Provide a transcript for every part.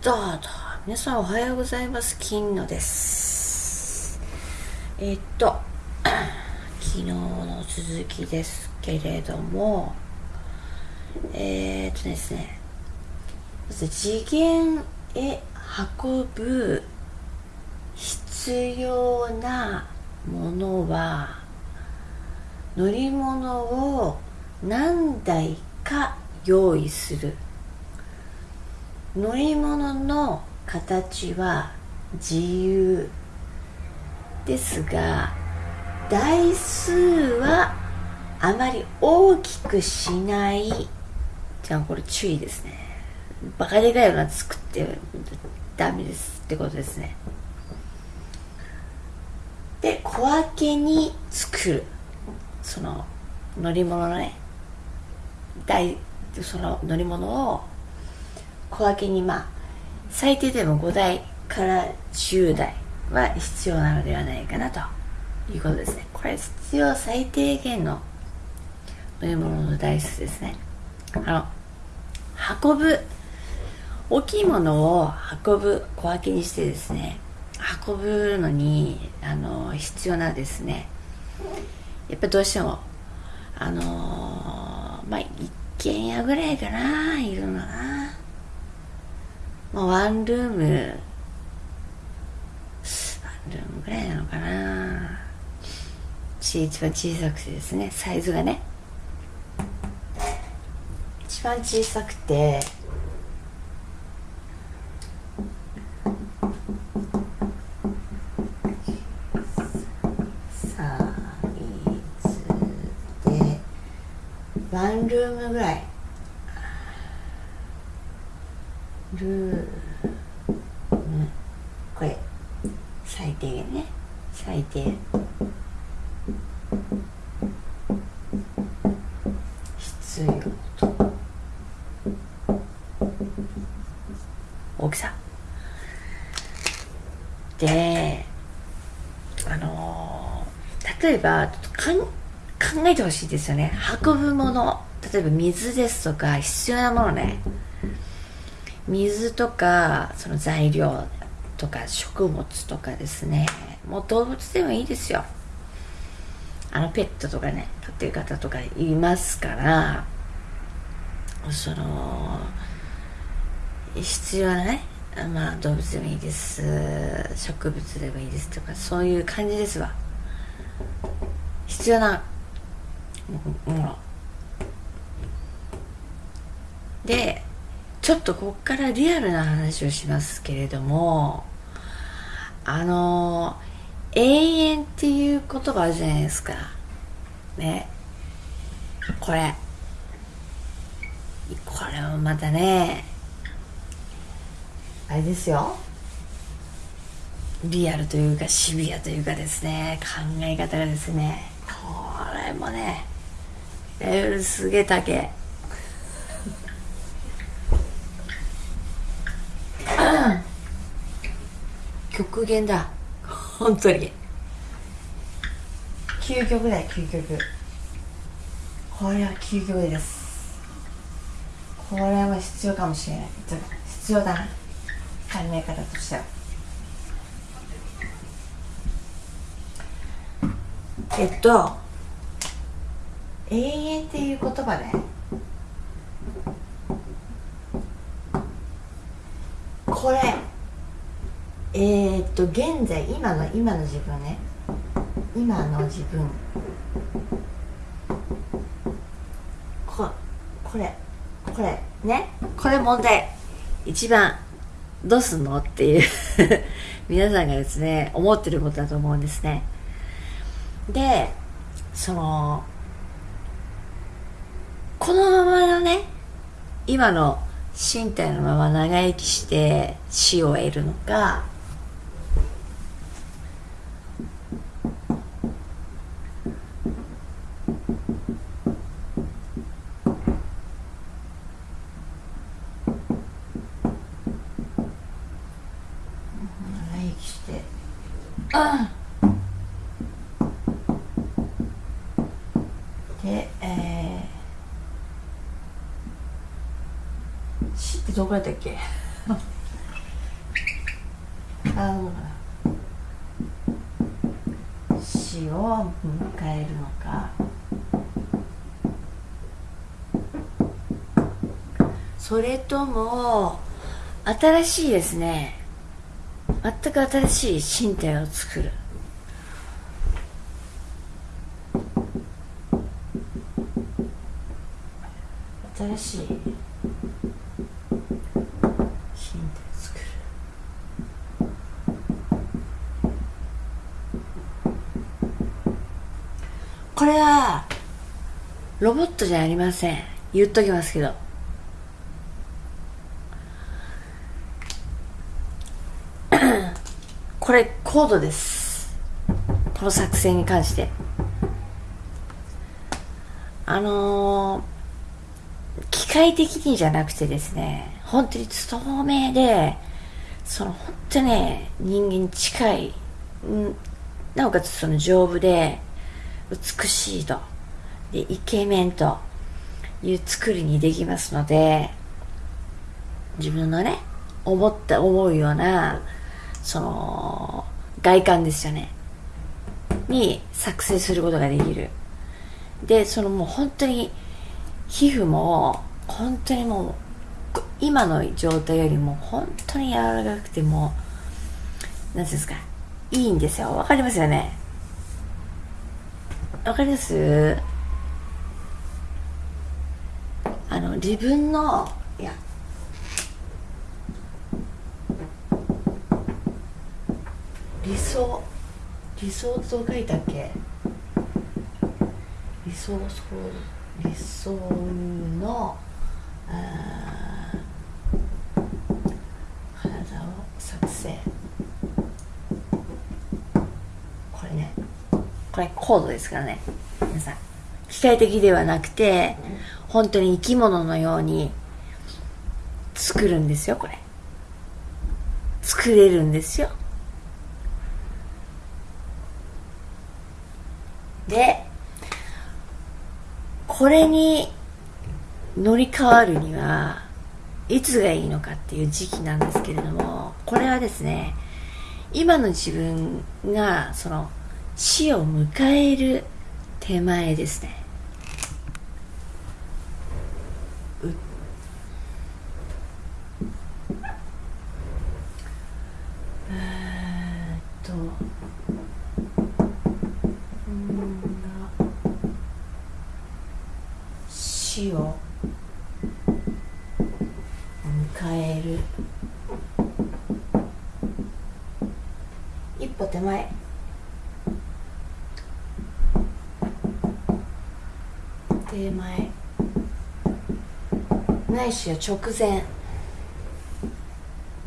どうぞ。皆さんおはようございます。金野です。えっと 昨日の続きですけれどもえー、っとですねまず次元へ運ぶ必要なものは乗り物を何台か用意する。乗り物の形は自由ですが台数はあまり大きくしない。じゃあこれ注意ですね。バカでかいの作ってダメですってことですね。で小分けに作る。その乗り物のね。台その乗り物を小分けにまあ最低でも5台から10台は必要なのではないかなということですね。これ必要最低限の乗り物の台数ですね。あの運ぶ大きいものを運ぶ小分けにしてですね運ぶのにあの必要なですね。やっぱどうしてもあのー、まあ一軒家ぐらいかないるのな。まあワンルーム。ワンルームぐらいなのかな。一番小さくてですね。サイズがね。一番小さくて。サイズで。ワンルームぐらい。ルームこれ。最低限ね。最低。必要と。大きさ。であの例えばかん考えてほしいですよね。運ぶもの例えば水ですとか必要なものね。水とかその材料とか食物とかですね。もう動物でもいいですよ。あのペットとかね飼ってる方とかいますからその必要なねまあ動物でもいいです。植物でもいいですとかそういう感じですわ。必要なもの。でちょっとこっからリアルな話をしますけれどもあの永遠っていう言葉あるじゃないですか。ね。これ。これもまたねあれですよ。リアルというかシビアというかですね考え方がですね。これもねレベルすげえ高え極限だ。本当に。究極だよ究極。これは究極です。これは必要かもしれない。必要だな。考え方としては。えっと永遠っていう言葉ね。これ。えー、っと現在今の今の自分ね。今の自分。ここれこれね。これ問題。一番どうすんのっていう。皆さんがですね思ってることだと思うんですね。でそのこのままのね今の身体のまま長生きして死を得るのか長生きしてあでえー死ってどこやったっけ？あどう。かな死を迎えるのか。それとも新しいですね。全く新しい身体を作る。新しい身体を作るこれはロボットじゃありません。言っときますけど。これコードです。この作戦に関して。あのー、機械的にじゃなくてですね本当に透明でその本当ね人間に近い、なおかつその丈夫で美しいと。でイケメンという作りにできますので自分のね思った思うようなその外観ですよね。に作成することができる。でそのもう本当に皮膚も本当にもう今の状態よりも本当に柔らかくても何ていうんですかいいんですよ。わかりますよね。わかります？あの自分のいや。理想。理想と書いたっけ。理想そう理想の体を作成これねこれコードですからね。皆さん。機械的ではなくて本当に生き物のように作るんですよこれ。作れるんですよ。でこれに乗り換わるにはいつがいいのかっていう時期なんですけれどもこれはですね今の自分がその死を迎える手前ですね死を迎える一歩手前手前ないしは直前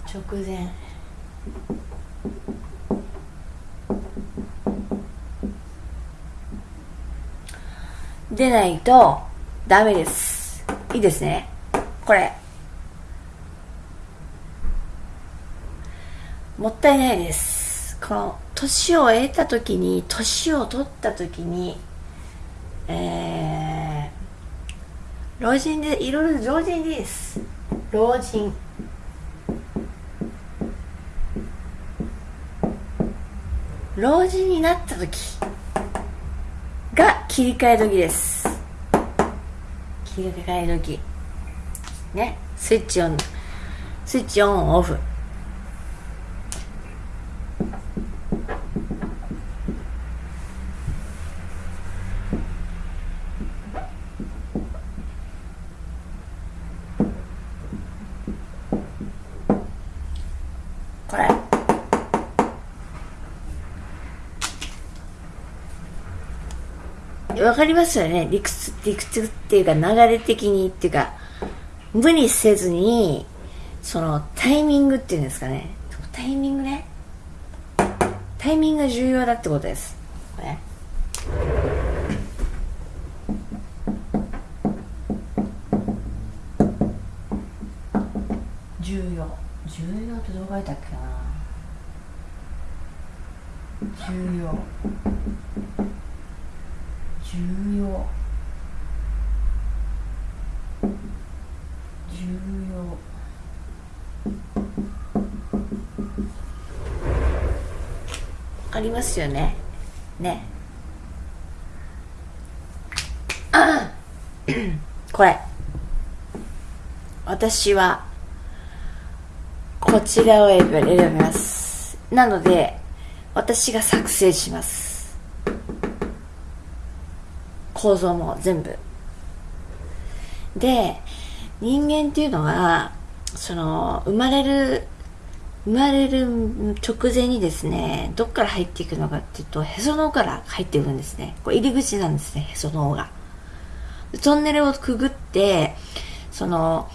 直前出ないとダメです。いいですね。これ。もったいないです。この、年を得た時に、年を取った時に、えー、老人で、いろいろ老人です。老人。老人になった時が切り替え時です。切り替え時ねスイッチオンスイッチオンオフわかりますよね。理屈理屈っていうか流れ的にっていうか無理せずにそのタイミングっていうんですかね。タイミングね。タイミングが重要だってことです。これ。重要。重要ってどう書いたっけな。重要。重要。重要。りますよね？ね。これ。私はこちらを選びます。なので私が作成します。構造も全部。で人間っていうのはその生まれる生まれる直前にですねどっから入っていくのかっていうとへその緒から入っていくんですね。これ入り口なんですねへその緒が。トンネルをくぐってその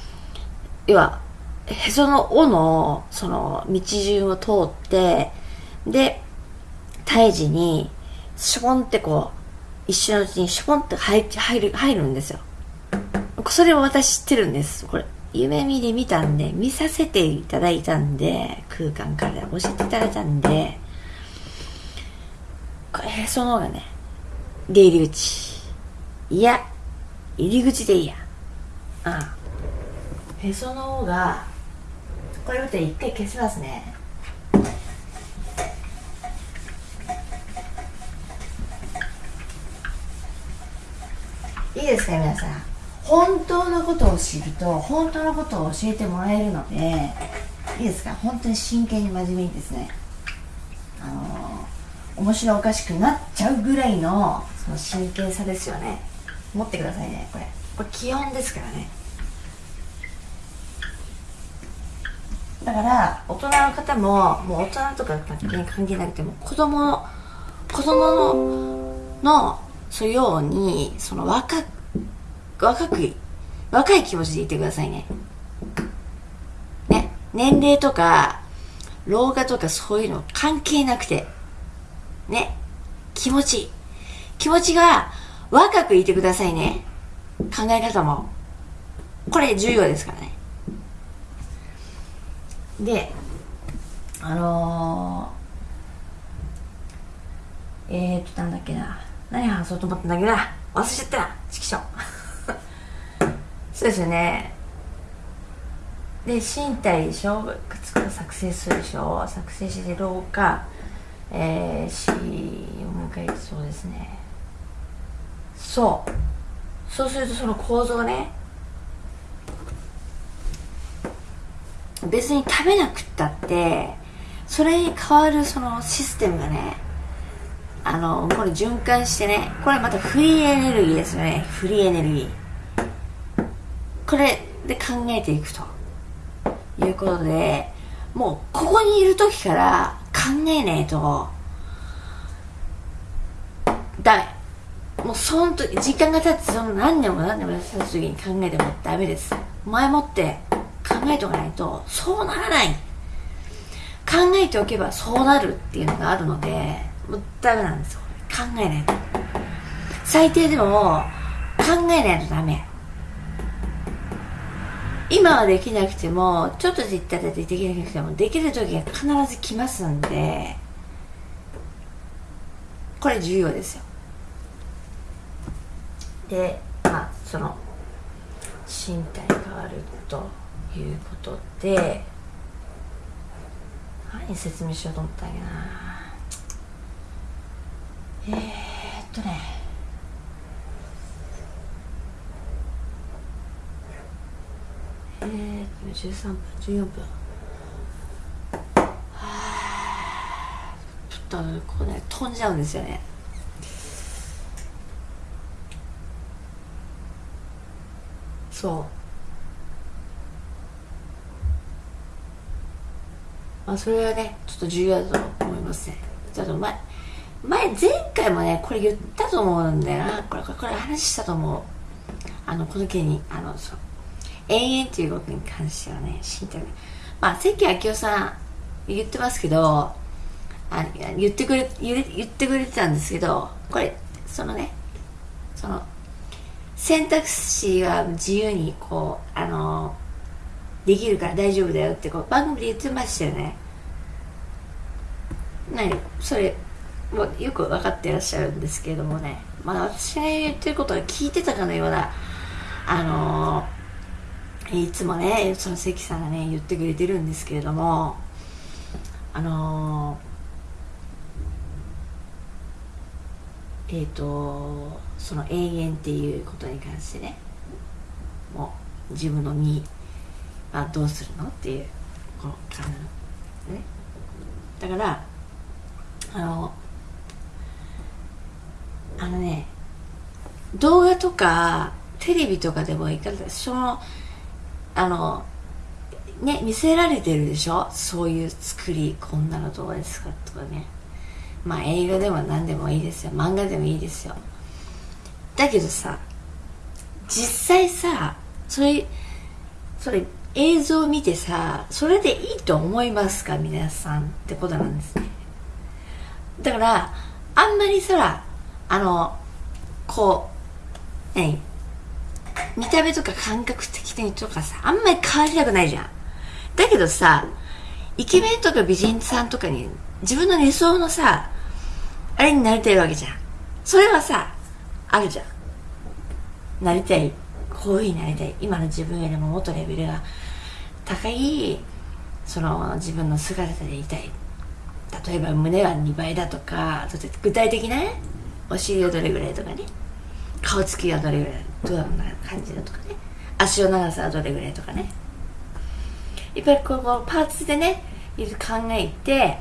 要はへその緒のその道順を通ってで胎児にしょぼんってこう一瞬のうちにしょぼんって入入る入るんですよ。それを私知ってるんです。これ夢見で見たんで見させていただいたんで空間から教えていただいたんでこれへその緒がね出入り口。いや入り口でいいや。ああ。へその緒がこれ見て一回消しますね。いいですか皆さん。本当のことを知ると本当のことを教えてもらえるのでいいですか？本当に真剣に真面目にですねあの面白おかしくなっちゃうぐらいのその真剣さですよね。持ってくださいねこれ。これ基本ですからね。だから大人の方ももう大人とか関係なくても子供の子供ののそういうようにその若若く若い気持ちでいてくださいね。ね年齢とか老化とかそういうの関係なくて。ね気持ち。気持ちが若くいてくださいね。考え方も。これ重要ですからね。であのー、えーとなんだっけな。何話そうと思ったんだけどな。忘れちゃったな。チキショ そうですよね。で身体でしょ作成するでしょ？作成して老化えー、死を迎えそうですね。そう。そうするとその構造ね別に食べなくったってそれに変わるそのシステムがねあのこれ循環してねこれまたフリーエネルギーですよね。フリーエネルギー。これで考えていくと。いうことでもうここにいる時から考えないと。ダメ。もうその時時間が経ってその何年も何年も経った時に考えてもダメです。前もって考えておかないとそうならない。考えておけばそうなるっていうのがあるのでもうダメなんですよ。考えないと。最低でも考えないとダメ。今はできなくてもちょっとでったらできなくてもできる時が必ず来ますんでこれ重要ですよ。でまあその身体変わるということで何説明しようと思ったんやな。えー、っとね。えー、っと13分14分。はあちょっとこうね飛んじゃうんですよね。そう。まあそれはねちょっと重要だと思いますね。ちょっと前前前回もねこれ言ったと思うんだよな。これこれこれ話したと思う。あのこの件にあのそう。永遠ということに関してはね身体まあ関明夫さん言ってますけどあ言ってくれ言ってくれてたんですけどこれそのねその選択肢は自由にこうあのできるから大丈夫だよってこう番組で言ってましたよね。何？それもうよく分かってらっしゃるんですけれどもね。まあ私が言ってることは聞いてたかのようなあのいつもねその関さんがね言ってくれてるんですけれどもあのえっ、とその永遠っていうことに関してねもう自分の身はどうするのっていうこの体のね。だからあのあのね動画とかテレビとかでもいかがそのあのね見せられてるでしょ？そういう作りこんなのどうですか？とかね。まあ映画でも何でもいいですよ。漫画でもいいですよ。だけどさ実際さそれそれ映像を見てさそれでいいと思いますか？皆さんってことなんですね。だからあんまりさあのこう何？見た目とか感覚的にとかさあんまり変わりたくないじゃん。だけどさイケメンとか美人さんとかに自分の理想のさあれになりたいわけじゃん。それはさあるじゃん。なりたい。こういうふうになりたい。今の自分よりももっとレベルが高いその自分の姿でいたい。例えば胸は2倍だとか具体的なねお尻はどれぐらいとかね。顔つきはどれぐらいどんな感じだとかね。足の長さはどれぐらいとかね。やっぱりここパーツでねいろいろ考えて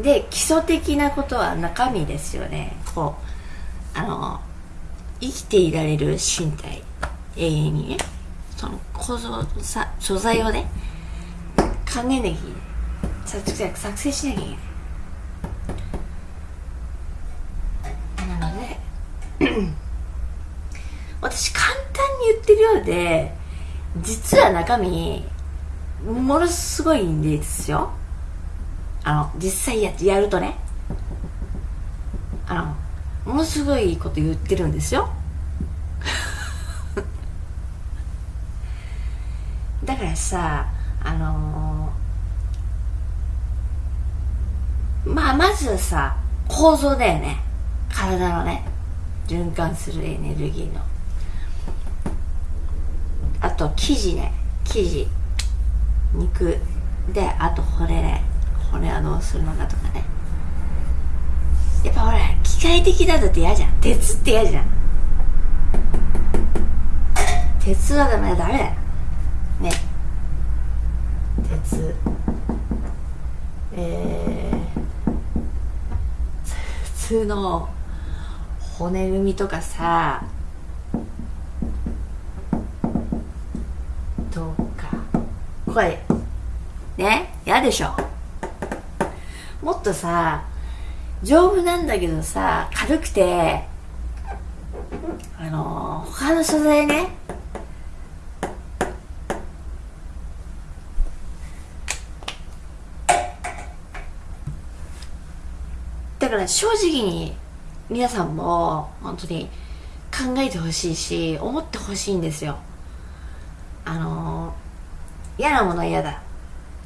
で基礎的なことは中身ですよね。こうあの生きていられる身体。永遠にね。その構造さ素材をね考えなきゃいけない。作成しなきゃいけないなので私簡単に言ってるようで実は中身ものすごいんですよ。あの実際ややるとね。あのものすごいこと言ってるんですよ。だからさあのー、まあまずはさ構造だよね。体のね。循環するエネルギーの。あと生地ね。生地。肉。であと骨ね。骨はどうするのかとかね。やっぱほら機械的だとって嫌じゃん。鉄って嫌じゃん。鉄はダメだ。ダメだよ。ね。鉄。えー、普通の骨組みとかさ。これね？嫌でしょ。もっとさ丈夫なんだけどさ軽くてあの他の素材ね。だから正直に皆さんも本当に考えてほしいし思ってほしいんですよ。あの嫌なものは嫌だ。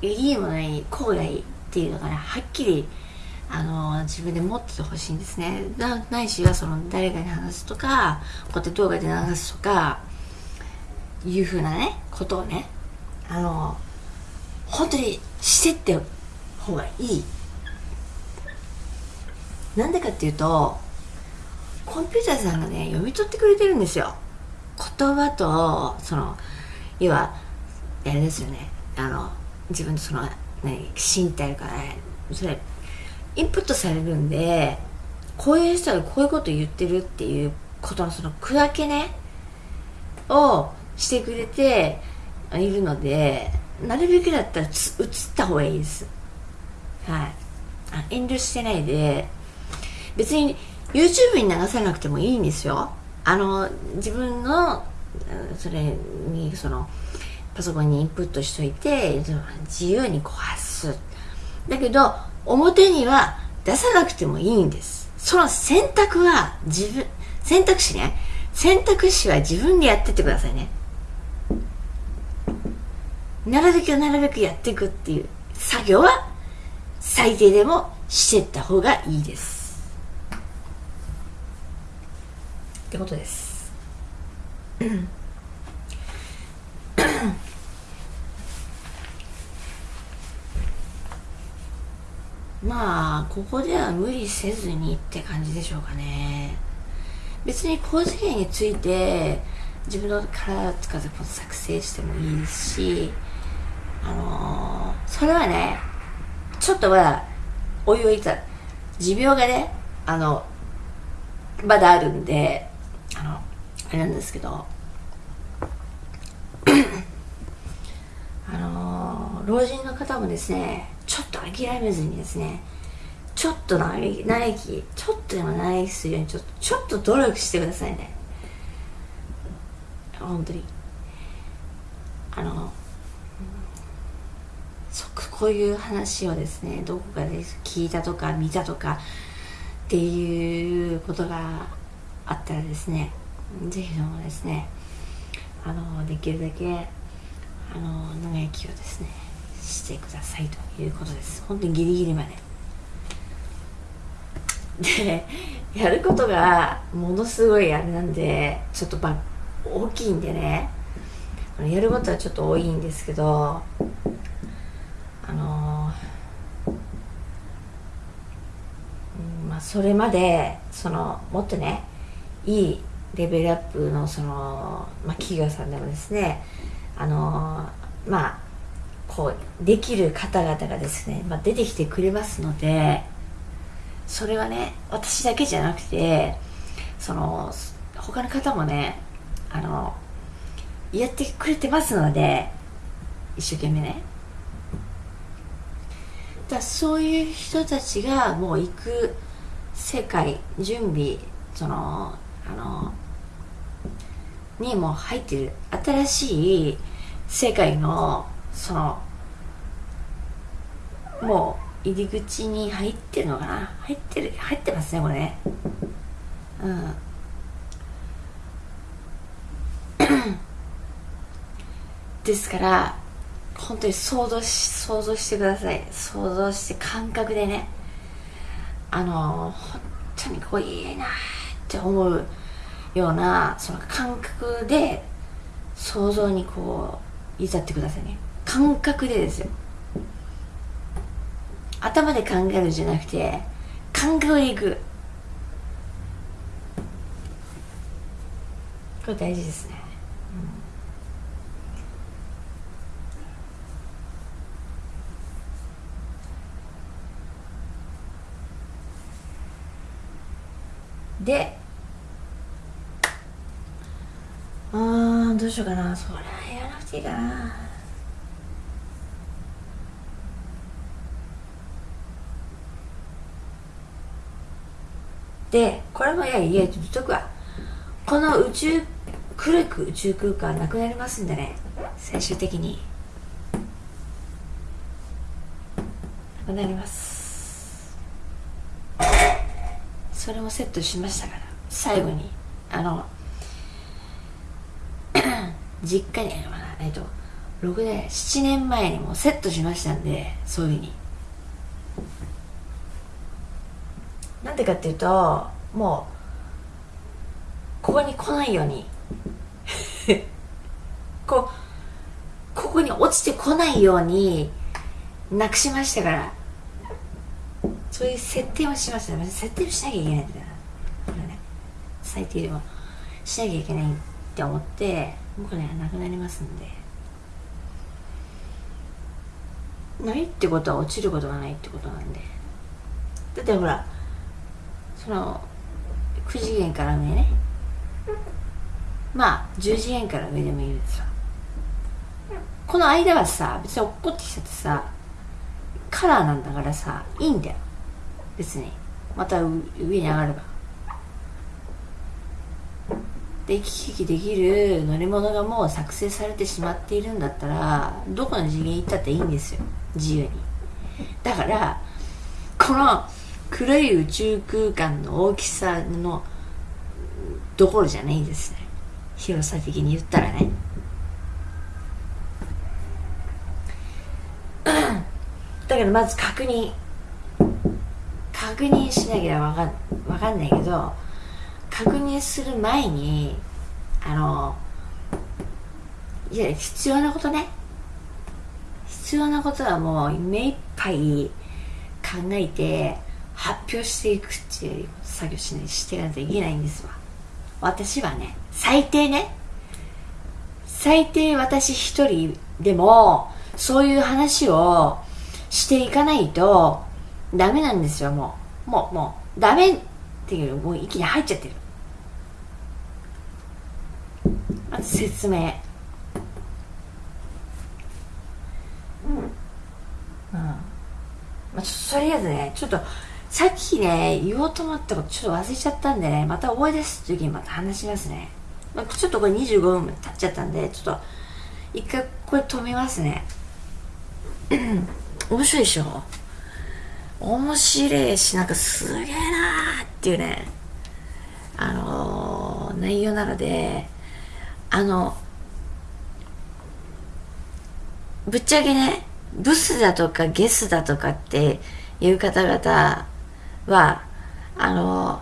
いいものはいいこうがいいっていうのがねはっきりあの自分で持っててほしいんですね。ないしはその誰かに話すとかこうやって動画で流すとかいうふうなねことをねあの本当にしてって方がいい。なんでかっていうとコンピューターさんがね読み取ってくれてるんですよ。言葉とその要はあれですよね。あの自分のその何身体からそれインプットされるんでこういう人がこういうこと言ってるっていうことのその区分けねをしてくれているのでなるべくだったら映った方がいいです。はい。遠慮してないで。別に YouTube に流さなくてもいいんですよ。あの自分のそれにそのパソコンにインプットしといて自由にこう発す。だけど表には出さなくてもいいんです。その選択は自分選択肢ね。選択肢は自分でやってってくださいね。なるべくなるべくやっていくっていう。作業は最低でもしていった方がいいです。ってことです。まあここでは無理せずにって感じでしょうかね。別に高次元について自分の体を使って作成してもいいですしあのー、それはねちょっとまだおいおいた持病がねあのまだあるんであのあれなんですけどあのー、老人の方もですねちょっと諦めずにですねちょっと長生きちょっとでも長生きするようにちょっとちょっと努力してくださいね。本当に。あのそこういう話をですねどこかで聞いたとか見たとかっていうことがあったらですねぜひともですねあのできるだけあの長生きをですねしてくださいということです。本当にギリギリまで。でやることがものすごいあれなんでちょっとば大きいんでね。やることはちょっと多いんですけどあのー、まあそれまでそのもっとねいいレベルアップのその、まあ、企業さんでもですねあのー、まあこうできる方々がですね、まあ、出てきてくれますのでそれはね私だけじゃなくてその他の方もねあのやってくれてますので一生懸命ね。だそういう人たちがもう行く世界準備そのあのにも入ってる新しい世界のそのもう入り口に入ってるのかな？入ってる入ってますねこれね。うん。ですから本当に想像し想像してください。想像して感覚でね。あの本当にこういいなって思うようなその感覚で想像にこう至ってくださいね。感覚でですよ。頭で考えるじゃなくて感覚でいく。これ大事ですね、うん、であどうしようかな。それはやらなくていいかな。でこれもいやいや言っとくわ。この宇宙黒く宇宙空間なくなりますんでね。最終的に。なくなります。それもセットしましたから。最後にあの 実家にえっと6年7年前にもセットしましたんでそういうふうに。なんでかっていうともうここに来ないように。こうここに落ちてこないようになくしましたから。そういう設定をしました設定をしなきゃいけないんだこれね最低でもしなきゃいけないって思ってもうこれはなくなりますんで。ないってことは落ちることがないってことなんで。だってほらその9次元から上ねまあ10次元から上でもいいですよこの間はさ別に落っこってきちゃってさカラーなんだからさいいんだよ。別に。また上に上がれば。で行き来できる乗り物がもう作成されてしまっているんだったらどこの次元行ったっていいんですよ。自由に。だからこの黒い宇宙空間の大きさのどころじゃないんですね。広さ的に言ったらね。だけどまず確認。確認しなきゃわかわかんないけど確認する前にあのいや必要なことね。必要なことはもう目いっぱい考えて発表していくっていう作業しないしていかないといけないんですわ。私はね最低ね。最低私一人でもそういう話をしていかないとダメなんですよもう。もうもうダメっていうもう息に入っちゃってる。まず説明。うん。うんまあ、ちょとりあえずねちょっとさっきね言おうと思ったことちょっと忘れちゃったんでねまた思い出す時にまた話しますね、まあ、ちょっとこれ25分経っちゃったんでちょっと一回これ止めますね。面白いでしょ？面白いしなんかすげえなーっていうね。あのー、内容なのであのぶっちゃけねブスだとかゲスだとかっていう方々はあの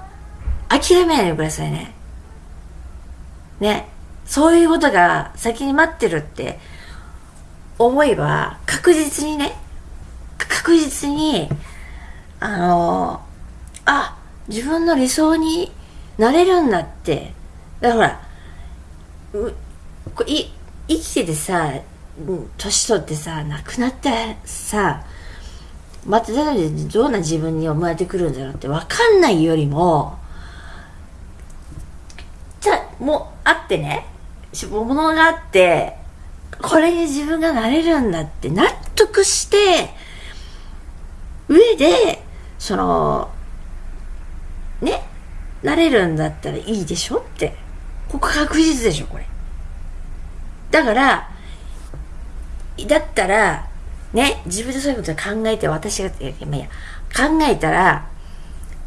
諦めないでくださいね。ね。そういうことが先に待ってるって思えば確実にね確実にあのあ自分の理想になれるんだって。だからうい生きててさ年取ってさ亡くなってさまたどんな自分に生まれてくるんだろうって分かんないよりもじゃもうあってね。ものがあってこれに自分がなれるんだって納得して上でそのねなれるんだったらいいでしょって。ここ確実でしょこれ。だからだったらね自分でそういうこと考えて私がまあ、いや。考えたら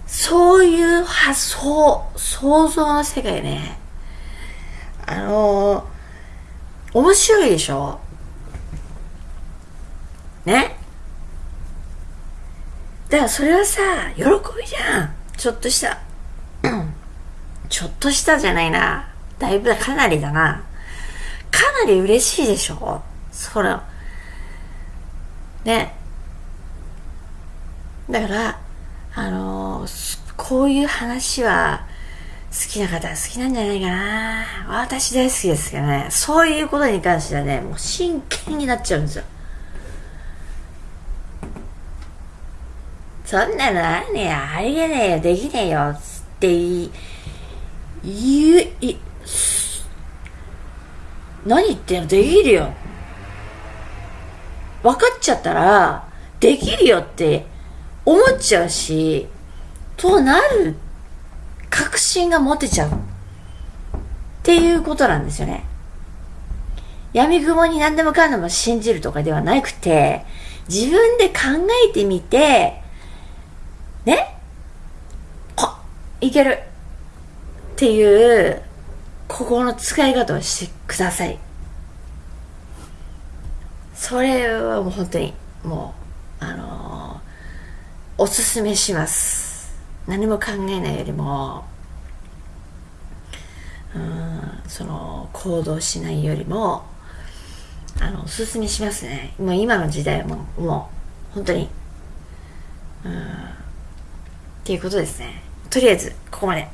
そういう発想想像の世界ね。あのー、面白いでしょ？ね？だからそれはさ喜びじゃん。ちょっとしたちょっとしたじゃないな。だいぶかなりだな。かなり嬉しいでしょ？そらね。だからあのー、こういう話は好きな方は好きなんじゃないかな。私大好きですけどね。そういうことに関してはねもう真剣になっちゃうんですよ。そんなのあるねや。ありえねえよ。できねえよ。つって言うい何言ってんの？できるよ。分かっちゃったらできるよって思っちゃうしとなる確信が持てちゃう。っていうことなんですよね。闇雲に何でもかんでも信じるとかではなくて自分で考えてみてね？あいける。っていう心の使い方をしてください。それはもう本当にもうあのー、おすすめします。何も考えないよりもうんその行動しないよりもあのおすすめしますね。もう今の時代はもうもう本当にうんっていうことですね。とりあえずここまで。